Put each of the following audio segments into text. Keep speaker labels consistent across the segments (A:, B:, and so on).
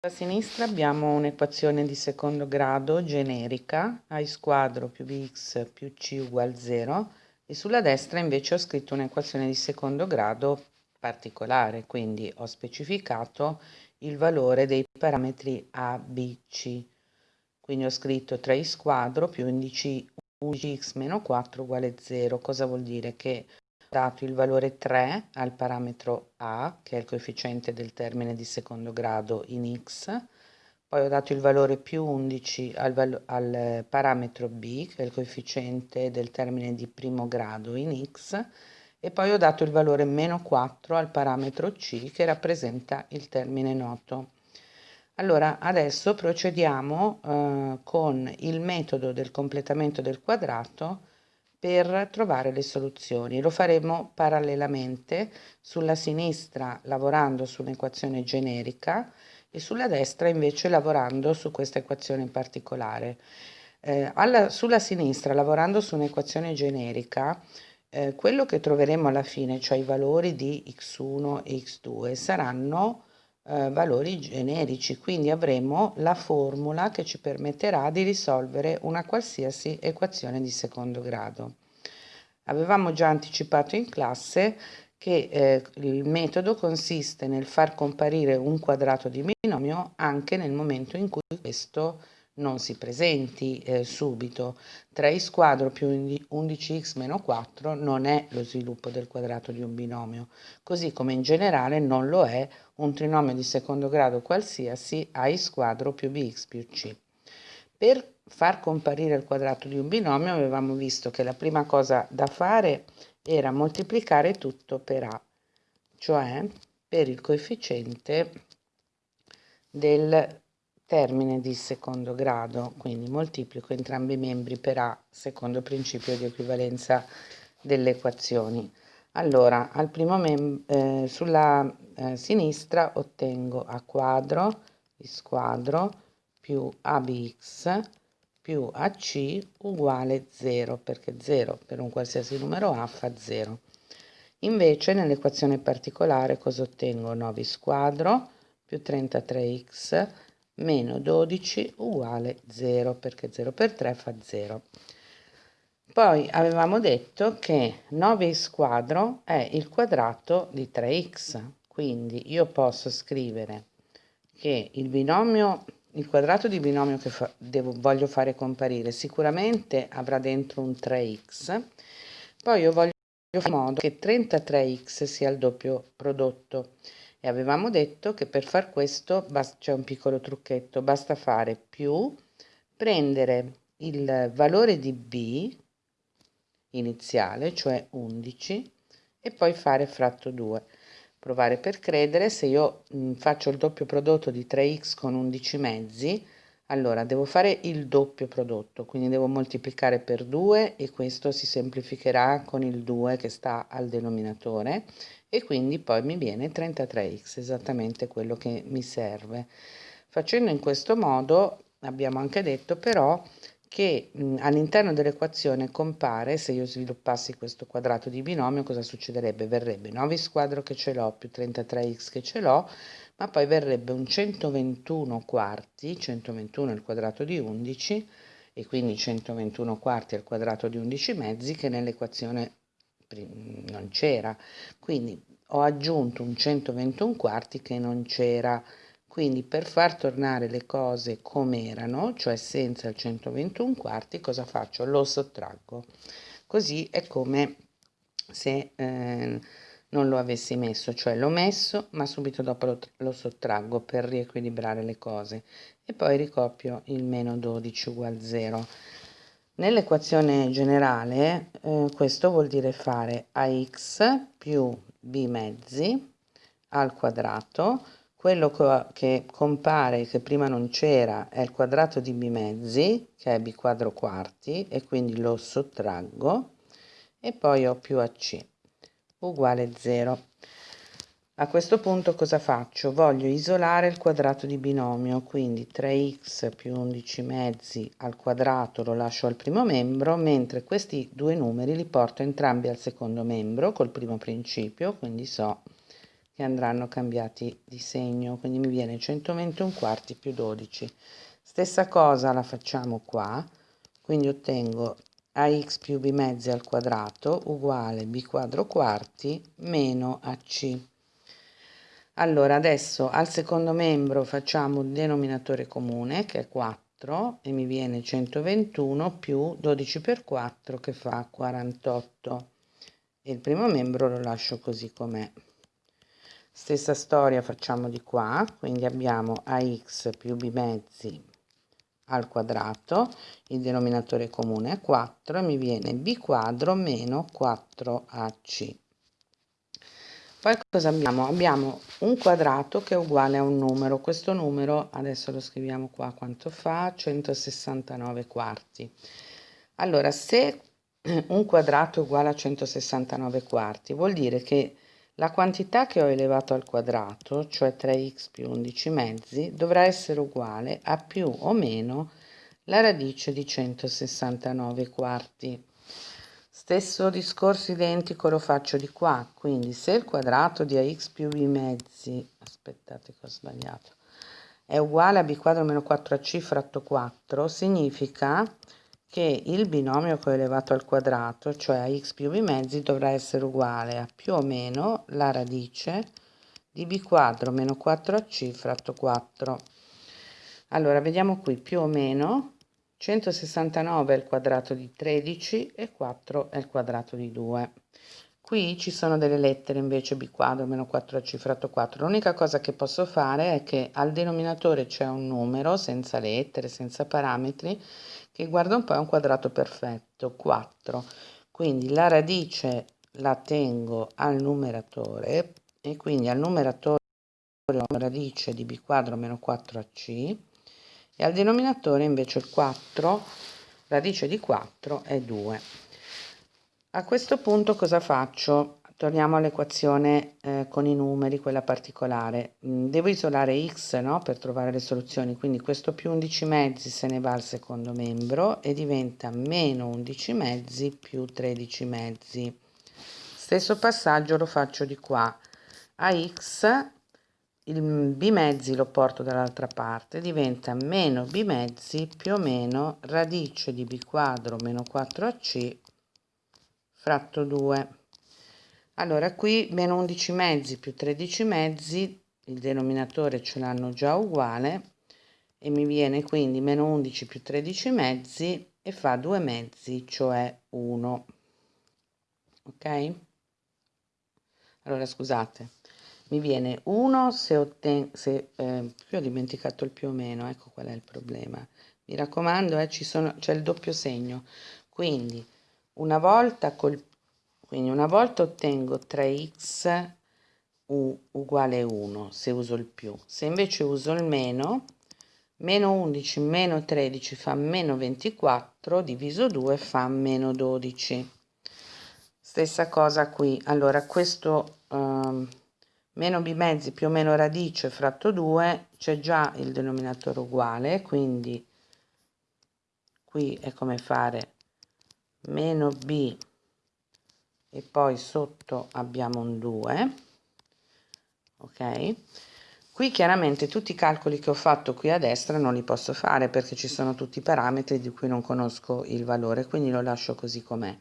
A: A sinistra abbiamo un'equazione di secondo grado generica, a squadro più bx più c uguale 0 e sulla destra invece ho scritto un'equazione di secondo grado particolare, quindi ho specificato il valore dei parametri a, b, c. Quindi ho scritto 3 squadro più indici 11x meno 4 uguale 0. Cosa vuol dire? Che dato il valore 3 al parametro A, che è il coefficiente del termine di secondo grado in x, poi ho dato il valore più 11 al, al parametro B, che è il coefficiente del termine di primo grado in x, e poi ho dato il valore meno 4 al parametro C, che rappresenta il termine noto. Allora, adesso procediamo eh, con il metodo del completamento del quadrato per trovare le soluzioni. Lo faremo parallelamente sulla sinistra lavorando su un'equazione generica e sulla destra invece lavorando su questa equazione in particolare. Eh, alla, sulla sinistra lavorando su un'equazione generica eh, quello che troveremo alla fine, cioè i valori di x1 e x2, saranno eh, valori generici, quindi avremo la formula che ci permetterà di risolvere una qualsiasi equazione di secondo grado. Avevamo già anticipato in classe che eh, il metodo consiste nel far comparire un quadrato di binomio anche nel momento in cui questo non si presenti eh, subito. 3 squadro più 11x meno 4 non è lo sviluppo del quadrato di un binomio, così come in generale non lo è un trinomio di secondo grado qualsiasi a squadro più bx più c. Per far comparire il quadrato di un binomio avevamo visto che la prima cosa da fare era moltiplicare tutto per a, cioè per il coefficiente del termine di secondo grado, quindi moltiplico entrambi i membri per A secondo principio di equivalenza delle equazioni. Allora, al primo eh, sulla eh, sinistra ottengo A quadro di squadro più ABX più AC uguale 0, perché 0 per un qualsiasi numero A fa 0. Invece nell'equazione particolare cosa ottengo? 9 squadro più 33x meno 12 uguale 0 perché 0 per 3 fa 0. Poi avevamo detto che 9 squadro è il quadrato di 3x, quindi io posso scrivere che il binomio, il quadrato di binomio che fa, devo, voglio fare comparire sicuramente avrà dentro un 3x, poi io voglio fare in modo che 33x sia il doppio prodotto e avevamo detto che per far questo c'è un piccolo trucchetto, basta fare più, prendere il valore di b iniziale, cioè 11, e poi fare fratto 2. Provare per credere, se io mh, faccio il doppio prodotto di 3x con 11 mezzi, allora devo fare il doppio prodotto, quindi devo moltiplicare per 2 e questo si semplificherà con il 2 che sta al denominatore e quindi poi mi viene 33x, esattamente quello che mi serve. Facendo in questo modo abbiamo anche detto però che all'interno dell'equazione compare, se io sviluppassi questo quadrato di binomio, cosa succederebbe? Verrebbe 9 squadro che ce l'ho più 33x che ce l'ho, ma poi verrebbe un 121 quarti, 121 al quadrato di 11, e quindi 121 quarti al quadrato di 11 mezzi, che nell'equazione non c'era, quindi ho aggiunto un 121 quarti che non c'era, quindi per far tornare le cose come erano, cioè senza il 121 quarti, cosa faccio? Lo sottraggo. Così è come se eh, non lo avessi messo, cioè l'ho messo ma subito dopo lo, lo, sottraggo per riequilibrare le cose. E poi ricopio il meno 12 uguale 0. Nell'equazione generale eh, questo vuol dire fare ax più b mezzi al quadrato, quello che compare, che prima non c'era, è il quadrato di b mezzi, che è b quadro quarti, e quindi lo sottraggo, e poi ho più ac uguale 0. A questo punto cosa faccio? Voglio isolare il quadrato di binomio, quindi 3x più 11 mezzi al quadrato lo lascio al primo membro, mentre questi due numeri li porto entrambi al secondo membro col primo principio, quindi so che andranno cambiati di segno, quindi mi viene 121 quarti più 12. Stessa cosa la facciamo qua, quindi ottengo ax più b mezzi al quadrato uguale b quadro quarti meno ac. Allora adesso al secondo membro facciamo un denominatore comune che è 4 e mi viene 121 più 12 per 4 che fa 48 e il primo membro lo lascio così com'è. Stessa storia facciamo di qua, quindi abbiamo ax più b mezzi al quadrato, il denominatore comune è 4 e mi viene b quadro meno 4ac. Poi cosa abbiamo? Abbiamo un quadrato che è uguale a un numero, questo numero adesso lo scriviamo qua quanto fa, 169 quarti. Allora se un quadrato è uguale a 169 quarti, vuol dire che la quantità che ho elevato al quadrato, cioè 3x più 11 mezzi, dovrà essere uguale a più o meno la radice di 169 quarti. Stesso discorso identico lo faccio di qua, quindi se il quadrato di ax più b mezzi, aspettate che ho sbagliato, è uguale a b quadro meno 4ac fratto 4, significa che il binomio che ho elevato al quadrato, cioè a x più b mezzi, dovrà essere uguale a più o meno la radice di b quadro meno 4ac fratto 4. Allora, vediamo qui, più o meno 169 è il quadrato di 13 e 4 è il quadrato di 2. Qui ci sono delle lettere invece b quadro meno 4ac fratto 4. L'unica cosa che posso fare è che al denominatore c'è un numero senza lettere, senza parametri, che guarda un po' è un quadrato perfetto, 4. Quindi la radice la tengo al numeratore e quindi al numeratore ho radice di b quadro meno 4ac e al denominatore invece il 4, radice di 4 è 2. A questo punto cosa faccio? Torniamo all'equazione eh, con i numeri, quella particolare. Mm, devo isolare x no, per trovare le soluzioni, quindi questo più 11 mezzi se ne va al secondo membro e diventa meno 11 mezzi più 13 mezzi. Stesso passaggio lo faccio di qua. A x il b mezzi lo porto dall'altra parte, diventa meno b mezzi più o meno radice di b quadro meno 4ac fratto 2 allora qui meno 11 mezzi più 13 mezzi il denominatore ce l'hanno già uguale e mi viene quindi meno 11 più 13 mezzi e fa 2 mezzi cioè 1 ok? Allora scusate mi viene 1 se ottengo se eh, ho dimenticato il più o meno ecco qual è il problema. Mi raccomando eh, ci sono c'è il doppio segno. Quindi una volta col quindi una volta ottengo 3x uguale 1 se uso il più. Se invece uso il meno, meno 11 meno 13 fa meno 24, diviso 2 fa meno 12. Stessa cosa qui. Allora questo um, meno b mezzi più o meno radice fratto 2 c'è già il denominatore uguale, quindi qui è come fare meno b. E poi sotto abbiamo un 2 ok? Qui chiaramente tutti i calcoli che ho fatto qui a destra non li posso fare perché ci sono tutti i parametri di cui non conosco il valore quindi lo lascio così com'è.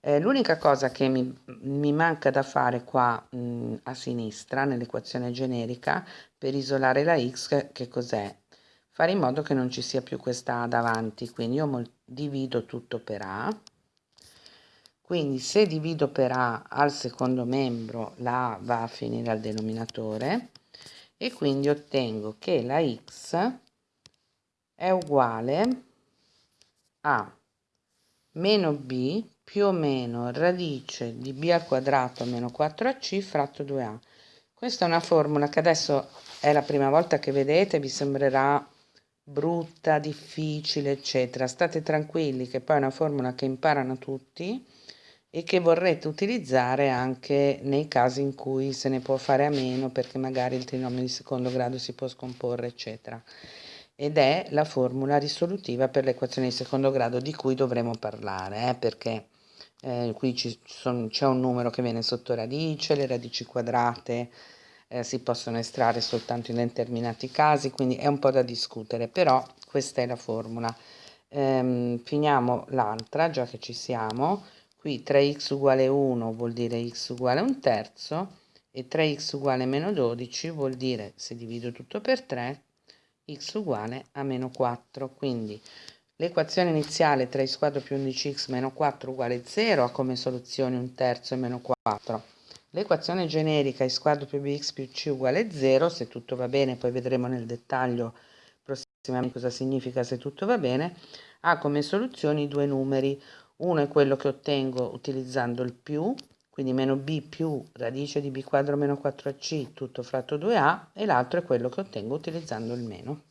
A: Eh, l'unica cosa che mi, mi, manca da fare qua mh, a sinistra nell'equazione generica per isolare la x che cos'è? Fare in modo che non ci sia più questa davanti quindi io divido tutto per a quindi se divido per A al secondo membro, la A va a finire al denominatore e quindi ottengo che la x è uguale a meno b più o meno radice di b al quadrato meno 4ac fratto 2a. Questa è una formula che adesso è la prima volta che vedete, vi sembrerà brutta, difficile, eccetera. State tranquilli che poi è una formula che imparano tutti e che vorrete utilizzare anche nei casi in cui se ne può fare a meno perché magari il trinomio di secondo grado si può scomporre eccetera ed è la formula risolutiva per l'equazione di secondo grado di cui dovremo parlare eh, perché eh, qui c'è un numero che viene sotto radice, le radici quadrate eh, si possono estrarre soltanto in determinati casi, quindi è un po' da discutere, però questa è la formula. Ehm, finiamo l'altra, già che ci siamo, qui 3x uguale 1 vuol dire x uguale un terzo, e 3x uguale meno 12 vuol dire, se divido tutto per 3, x uguale a meno 4, quindi l'equazione iniziale 3x quadro più 11x meno 4 uguale 0 ha come soluzione un terzo e meno 4. L'equazione generica x quadro più bx più c uguale 0, se tutto va bene, poi vedremo nel dettaglio prossimamente cosa significa se tutto va bene, ha come soluzioni due numeri. Uno è quello che ottengo utilizzando il più, quindi meno b più radice di b quadro meno 4ac tutto fratto 2a, e l'altro è quello che ottengo utilizzando il meno.